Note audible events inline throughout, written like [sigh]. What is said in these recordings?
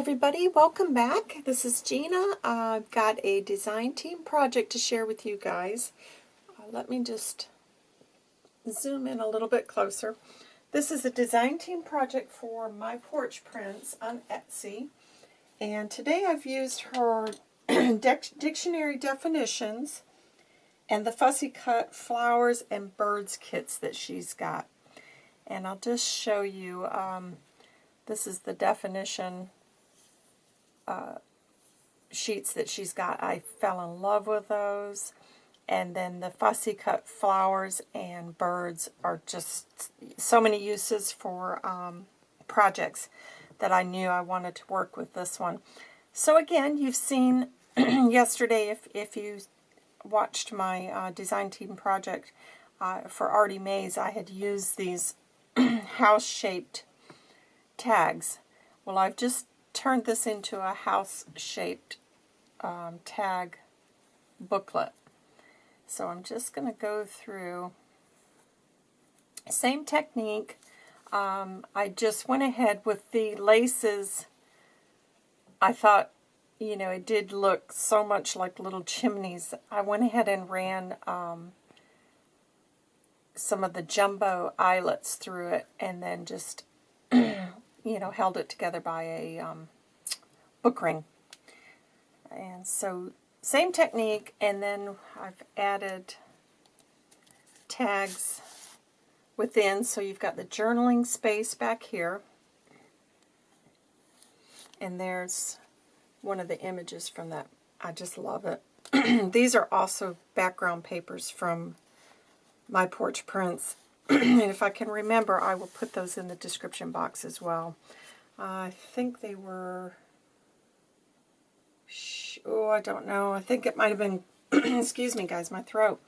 everybody, welcome back. This is Gina. I've got a design team project to share with you guys. Uh, let me just zoom in a little bit closer. This is a design team project for My Porch Prints on Etsy. And today I've used her [clears throat] dictionary definitions and the fussy cut flowers and birds kits that she's got. And I'll just show you, um, this is the definition uh, sheets that she's got. I fell in love with those. And then the fussy cut flowers and birds are just so many uses for um, projects that I knew I wanted to work with this one. So again, you've seen [clears throat] yesterday, if, if you watched my uh, design team project uh, for Artie Mays, I had used these [clears throat] house-shaped tags. Well, I've just turned this into a house-shaped um, tag booklet. So I'm just going to go through, same technique, um, I just went ahead with the laces. I thought, you know, it did look so much like little chimneys. I went ahead and ran um, some of the jumbo eyelets through it and then just [clears throat] you know, held it together by a um, book ring. And so, same technique, and then I've added tags within, so you've got the journaling space back here. And there's one of the images from that. I just love it. [clears throat] These are also background papers from My Porch Prints. And if I can remember, I will put those in the description box as well. Uh, I think they were, oh, I don't know. I think it might have been, [clears throat] excuse me guys, my throat.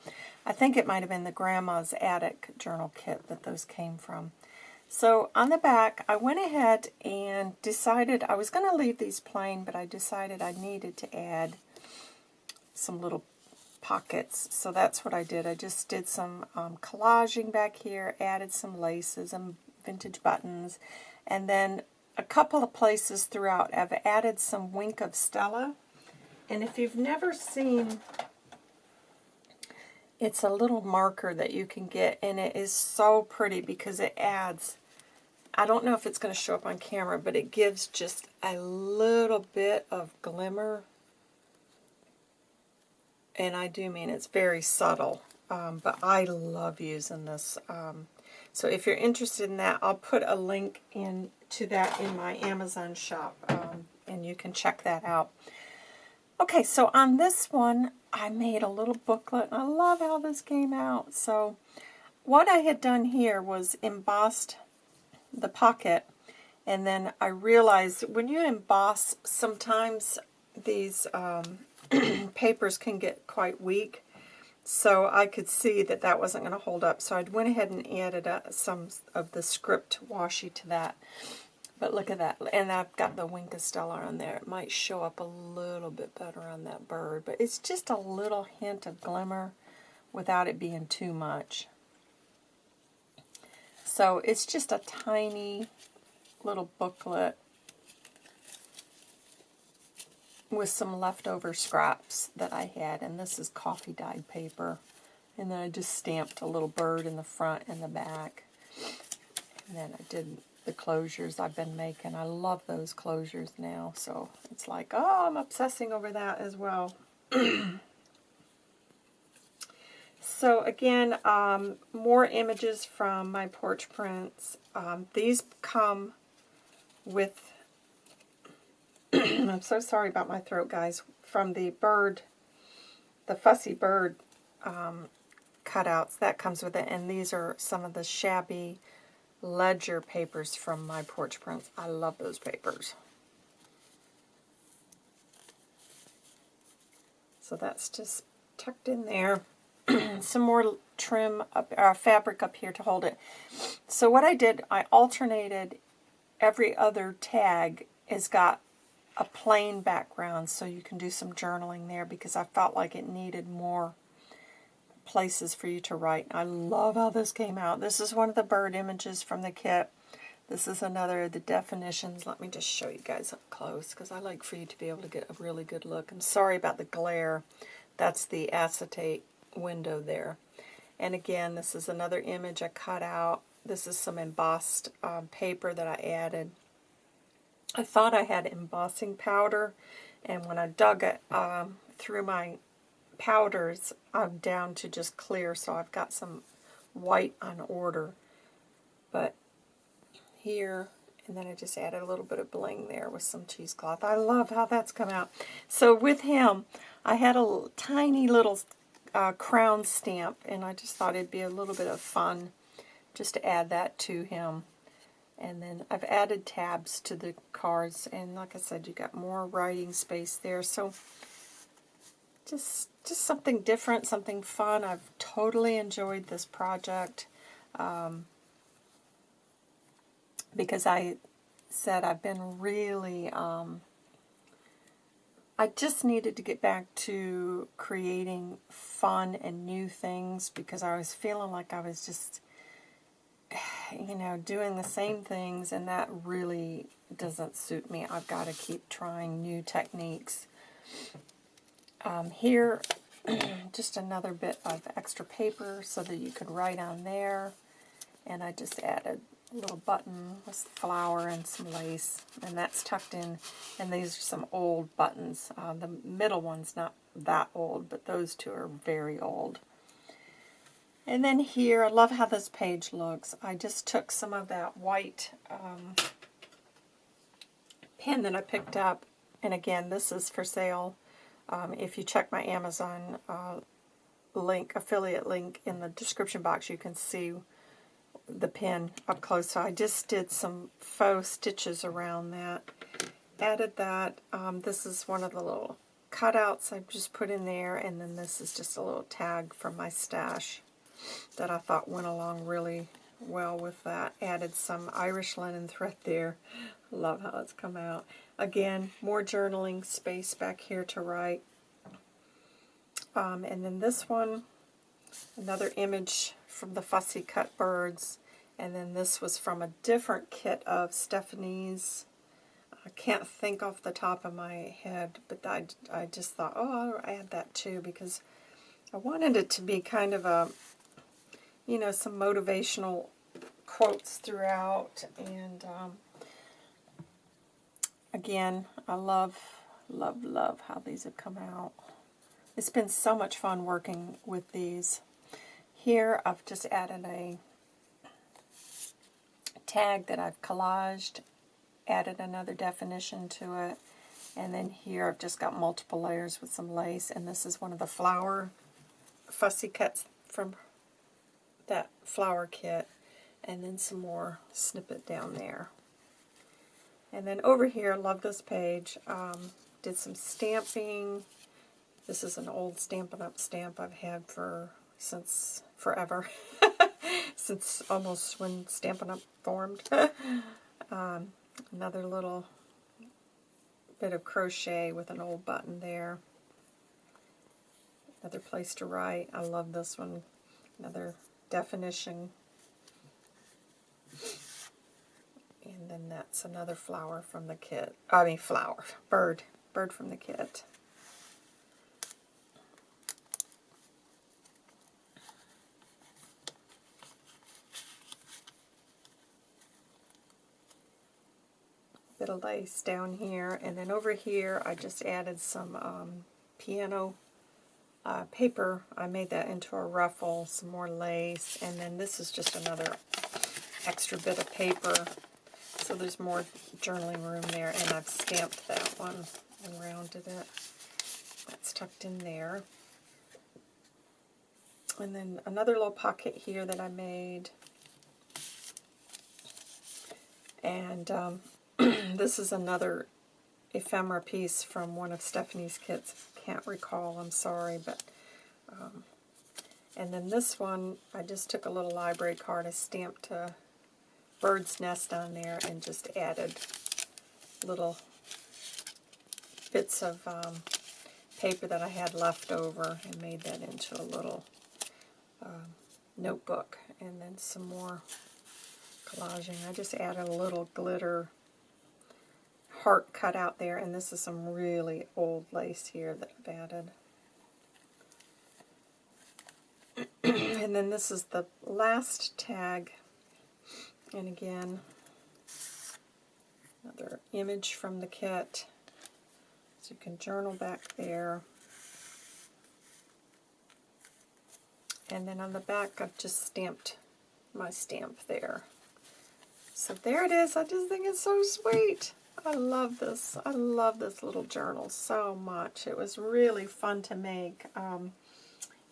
I think it might have been the Grandma's Attic journal kit that those came from. So on the back, I went ahead and decided, I was going to leave these plain, but I decided I needed to add some little pockets. So that's what I did. I just did some um, collaging back here, added some laces and vintage buttons, and then a couple of places throughout I've added some Wink of Stella. And if you've never seen, it's a little marker that you can get, and it is so pretty because it adds, I don't know if it's going to show up on camera, but it gives just a little bit of glimmer and I do mean it's very subtle, um, but I love using this. Um, so if you're interested in that, I'll put a link in to that in my Amazon shop, um, and you can check that out. Okay, so on this one, I made a little booklet, and I love how this came out. So what I had done here was embossed the pocket, and then I realized when you emboss, sometimes these um, [clears throat] papers can get quite weak. So I could see that that wasn't going to hold up. So I went ahead and added uh, some of the script washi to that. But look at that. And I've got the Wink of Stella on there. It might show up a little bit better on that bird. But it's just a little hint of glimmer without it being too much. So it's just a tiny little booklet with some leftover scraps that I had, and this is coffee dyed paper. And then I just stamped a little bird in the front and the back. And then I did the closures I've been making. I love those closures now, so it's like, oh, I'm obsessing over that as well. [clears throat] so again, um, more images from my porch prints. Um, these come with [clears throat] I'm so sorry about my throat, guys, from the bird, the fussy bird um, cutouts. That comes with it, and these are some of the shabby ledger papers from my porch prints. I love those papers. So that's just tucked in there. [clears throat] some more trim, up, uh, fabric up here to hold it. So what I did, I alternated every other tag has got a plain background so you can do some journaling there because I felt like it needed more places for you to write. I love how this came out. This is one of the bird images from the kit. This is another of the definitions. Let me just show you guys up close because I like for you to be able to get a really good look. I'm sorry about the glare. That's the acetate window there. And again, this is another image I cut out. This is some embossed um, paper that I added. I thought I had embossing powder, and when I dug it um, through my powders, I'm down to just clear, so I've got some white on order. But here, and then I just added a little bit of bling there with some cheesecloth. I love how that's come out. So with him, I had a tiny little uh, crown stamp, and I just thought it'd be a little bit of fun just to add that to him. And then I've added tabs to the cards, and like I said, you got more writing space there. So just just something different, something fun. I've totally enjoyed this project. Um, because I said I've been really, um, I just needed to get back to creating fun and new things because I was feeling like I was just, you know, doing the same things and that really doesn't suit me. I've got to keep trying new techniques. Um, here, [clears throat] just another bit of extra paper so that you could write on there. And I just added a little button with flower and some lace, and that's tucked in. And these are some old buttons. Uh, the middle one's not that old, but those two are very old. And then here, I love how this page looks. I just took some of that white um, pen that I picked up, and again, this is for sale. Um, if you check my Amazon uh, link, affiliate link in the description box, you can see the pen up close. So I just did some faux stitches around that. Added that. Um, this is one of the little cutouts I've just put in there. And then this is just a little tag from my stash that I thought went along really well with that. Added some Irish linen thread there. Love how it's come out. Again, more journaling space back here to write. Um, and then this one, another image from the Fussy Cut Birds. And then this was from a different kit of Stephanie's. I can't think off the top of my head, but I, I just thought, oh, I'll add that too because I wanted it to be kind of a, you know, some motivational quotes throughout. And um, again, I love, love, love how these have come out. It's been so much fun working with these. Here I've just added a tag that I've collaged, added another definition to it, and then here I've just got multiple layers with some lace, and this is one of the flower fussy cuts from that flower kit, and then some more snippet down there. And then over here, love this page, um, did some stamping. This is an old Stampin' Up! stamp I've had for since forever, [laughs] since almost when Stampin' Up! formed. [laughs] um, another little bit of crochet with an old button there. Another place to write. I love this one. Another definition. And then that's another flower from the kit. I mean flower. Bird. Bird from the kit. bit of lace down here. And then over here, I just added some um, piano uh, paper. I made that into a ruffle, some more lace. And then this is just another extra bit of paper. So there's more journaling room there. And I've stamped that one and rounded it. That's tucked in there. And then another little pocket here that I made. And um, [clears throat] this is another ephemera piece from one of Stephanie's kits. Can't recall, I'm sorry, but... Um, and then this one, I just took a little library card, I stamped a bird's nest on there and just added little bits of um, paper that I had left over and made that into a little um, notebook. And then some more collaging. I just added a little glitter heart cut out there, and this is some really old lace here that I've added. [clears throat] and then this is the last tag, and again, another image from the kit. So you can journal back there. And then on the back, I've just stamped my stamp there. So there it is. I just think it's so sweet. I love this. I love this little journal so much. It was really fun to make. Um,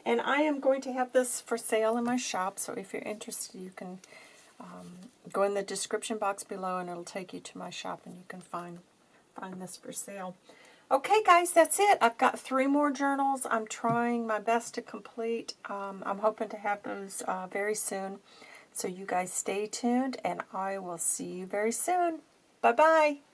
and I am going to have this for sale in my shop, so if you're interested, you can um, go in the description box below and it'll take you to my shop and you can find, find this for sale. Okay, guys, that's it. I've got three more journals I'm trying my best to complete. Um, I'm hoping to have those uh, very soon. So you guys stay tuned, and I will see you very soon. Bye-bye.